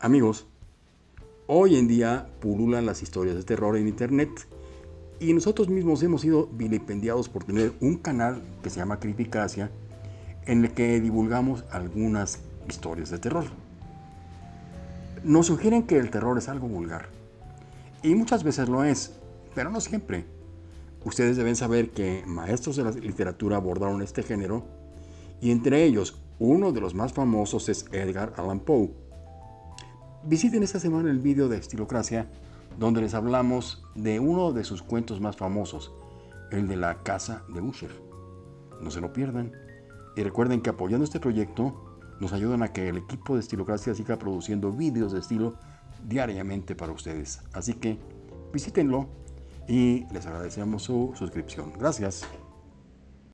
Amigos, hoy en día pululan las historias de terror en Internet y nosotros mismos hemos sido vilipendiados por tener un canal que se llama Criticracia en el que divulgamos algunas historias de terror. Nos sugieren que el terror es algo vulgar y muchas veces lo es, pero no siempre. Ustedes deben saber que maestros de la literatura abordaron este género y entre ellos uno de los más famosos es Edgar Allan Poe. Visiten esta semana el vídeo de Estilocracia donde les hablamos de uno de sus cuentos más famosos, el de la casa de Usher. No se lo pierdan. Y recuerden que apoyando este proyecto nos ayudan a que el equipo de Estilocracia siga produciendo vídeos de estilo diariamente para ustedes. Así que visítenlo y les agradecemos su suscripción. Gracias.